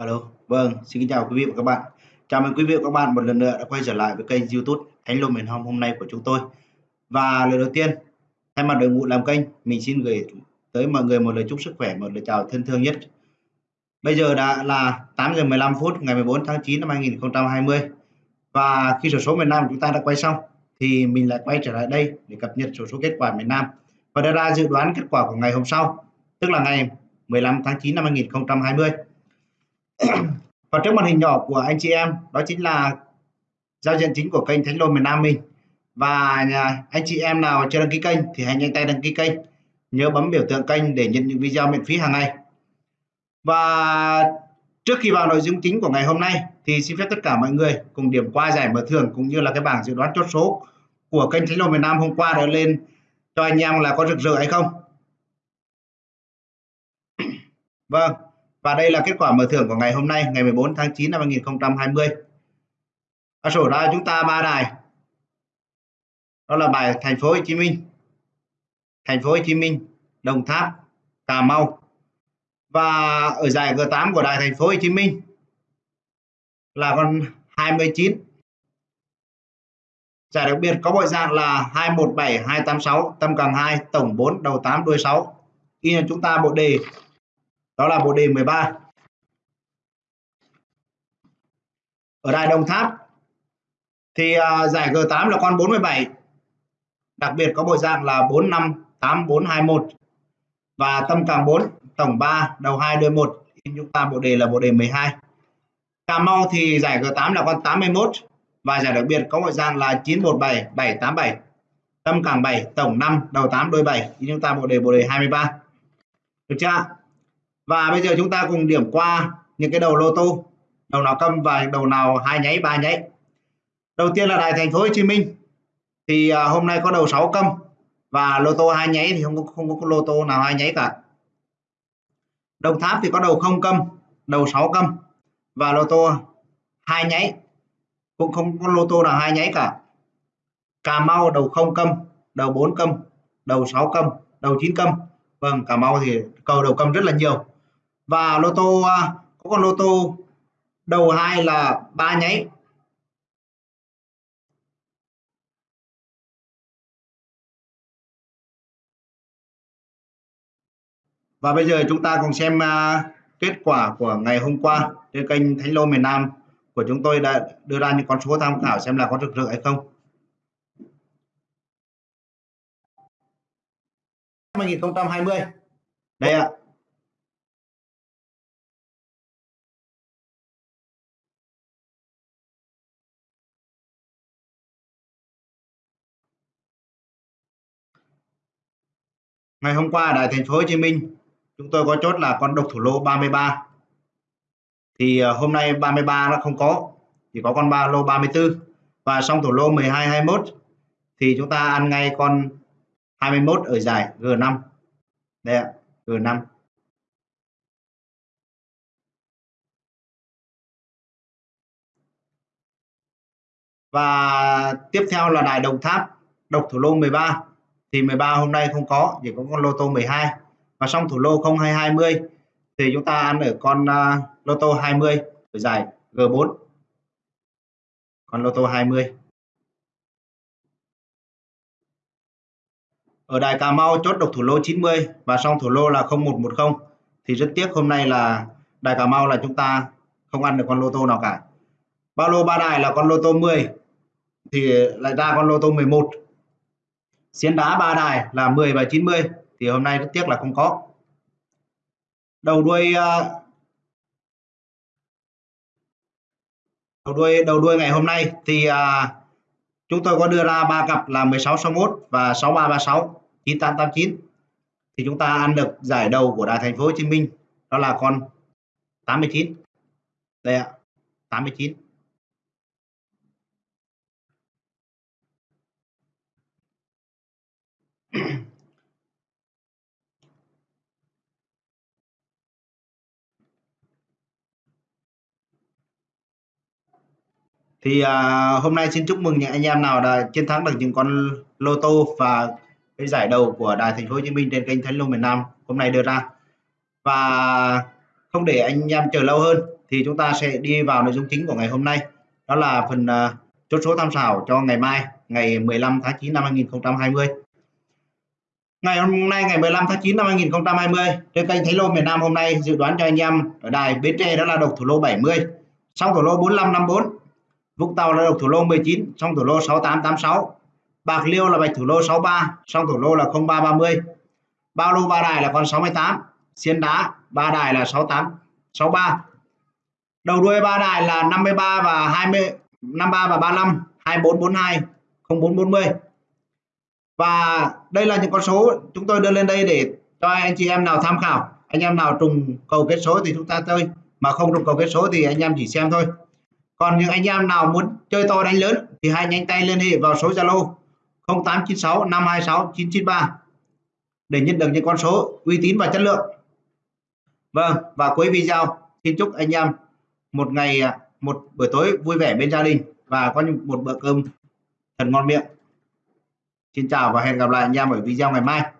Alo, vâng, xin kính chào quý vị và các bạn. Chào mừng quý vị và các bạn một lần nữa đã quay trở lại với kênh YouTube Thánh Lô Miền Hồng hôm nay của chúng tôi. Và lời đầu tiên, thay mặt đội ngũ làm kênh, mình xin gửi tới mọi người một lời chúc sức khỏe, một lời chào thân thương nhất. Bây giờ đã là 8 giờ 15 phút ngày 14 tháng 9 năm 2020. Và khi sổ số miền Nam chúng ta đã quay xong thì mình lại quay trở lại đây để cập nhật sổ số kết quả miền Nam và đưa ra dự đoán kết quả của ngày hôm sau, tức là ngày 15 tháng 9 năm 2020 và trước màn hình nhỏ của anh chị em, đó chính là giao diện chính của kênh Thánh Lô miền Nam mình. Và anh chị em nào chưa đăng ký kênh thì hãy nhanh tay đăng ký kênh. Nhớ bấm biểu tượng kênh để nhận những video miễn phí hàng ngày. Và trước khi vào nội dung chính của ngày hôm nay thì xin phép tất cả mọi người cùng điểm qua giải mở thưởng cũng như là cái bảng dự đoán chốt số của kênh Thánh Lô miền Nam hôm qua đã lên cho anh em là có rực rỡ hay không. Vâng và đây là kết quả mở thưởng của ngày hôm nay, ngày 14 tháng 9 năm 2020. Ở sổ ra chúng ta ba đài. Đó là bài Thành phố Hồ Chí Minh, Thành phố Hồ Chí Minh, Đồng Tháp, Cà Mau. Và ở giải G8 của đài Thành phố Hồ Chí Minh là con 29. Giải đặc biệt có bộ dạng là 217 286 tâm càng 2 tổng 4 đầu 8 đuôi 6. Khi chúng ta bộ đề đó là bộ đề 13 ở đài Đồng Tháp thì uh, giải G8 là con 47 đặc biệt có bộ dạng là 458421 và tâm càng 4 tổng 3 đầu 2 đôi 1 chúng ta bộ đề là bộ đề 12 Cà Mau thì giải G8 là con 81 và giải đặc biệt có bộ dạng là 917787 tâm càng 7 tổng 5 đầu 8 đôi 7 chúng ta bộ đề bộ đề 23 được chưa và bây giờ chúng ta cùng điểm qua những cái đầu lô tô. Đầu nào câm và đầu nào hai nháy, ba nháy. Đầu tiên là đài thành phố Hồ Chí Minh. Thì à, hôm nay có đầu 6 câm và lô tô hai nháy thì không có không có lô tô nào hai nháy cả. Đồng Tháp thì có đầu không câm, đầu 6 câm và lô tô hai nháy. Cũng không có lô tô nào hai nháy cả. Cà Mau đầu không câm, đầu 4 câm, đầu 6 câm, đầu 9 câm. Vâng Cà Mau thì cầu đầu câm rất là nhiều và lô tô à, có con lô tô đầu hai là ba nháy. Và bây giờ chúng ta cùng xem uh, kết quả của ngày hôm qua trên kênh Thánh Lô miền Nam của chúng tôi đã đưa ra những con số tham khảo xem là có rực rỡ hay không. 2020 đây ạ. Ngày hôm qua ở Đài Thành phố Hồ Chí Minh, chúng tôi có chốt là con độc thủ lô 33 thì à, hôm nay 33 nó không có, chỉ có con ba, lô 34 và xong thủ lô 12 21 thì chúng ta ăn ngay con 21 ở giải G5 đây ạ G5 và tiếp theo là đài Đồng Tháp, độc thủ lô 13 thì 13 hôm nay không có chỉ có con lô tô 12 và xong thủ lô 0220 thì chúng ta ăn ở con uh, lô tô 20 ở giải G4 con lô tô 20 ở đài Cà Mau chốt độc thủ lô 90 và xong thủ lô là 0110 thì rất tiếc hôm nay là đài Cà Mau là chúng ta không ăn được con lô tô nào cả. Ba lô ba đài là con lô tô 10 thì lại ra con lô tô 11 xiên đá ba đài là 10 và 90 thì hôm nay rất tiếc là không có. Đầu đuôi à, đầu đuôi đầu đuôi ngày hôm nay thì à, chúng tôi có đưa ra ba cặp là 16 61 và 6336 9889 thì chúng ta ăn được giải đầu của đài thành phố Hồ Chí Minh đó là con 89 đây ạ 89 thì à, hôm nay xin chúc mừng những anh em nào đã chiến thắng được những con lô tô và cái giải đầu của đài thành phố Hồ Chí Minh trên kênh Thánh Lô miền Nam hôm nay đưa ra. Và không để anh em chờ lâu hơn thì chúng ta sẽ đi vào nội dung chính của ngày hôm nay. Đó là phần uh, chốt số tham khảo cho ngày mai ngày 15 tháng 9 năm 2020 ngày hôm nay ngày 15 tháng 9 năm 2020 trên kênh Thấy Lô miền Nam hôm nay dự đoán cho anh em ở đài Bến Tre đó là độc thủ lô 70 xong thủ lô 4554 Vũng Tàu là độc thủ lô 19 xong thủ lô 6886 Bạc Liêu là bạch thủ lô 63 xong thủ lô là 0330 Bao lô ba đài là con 68 Xiên đá ba đài là 68 63 đầu đuôi ba đài là 53 và 20 53 và 35 2442 0440 và đây là những con số chúng tôi đưa lên đây để cho anh chị em nào tham khảo, anh em nào trùng cầu kết số thì chúng ta chơi, mà không trùng cầu kết số thì anh em chỉ xem thôi còn những anh em nào muốn chơi to đánh lớn thì hãy nhanh tay liên hệ vào số Zalo 0896 526 993 để nhận được những con số uy tín và chất lượng. Vâng và cuối video xin chúc anh em một ngày à, một buổi tối vui vẻ bên gia đình và có một bữa cơm thật ngon miệng. Xin chào và hẹn gặp lại anh em ở video ngày mai.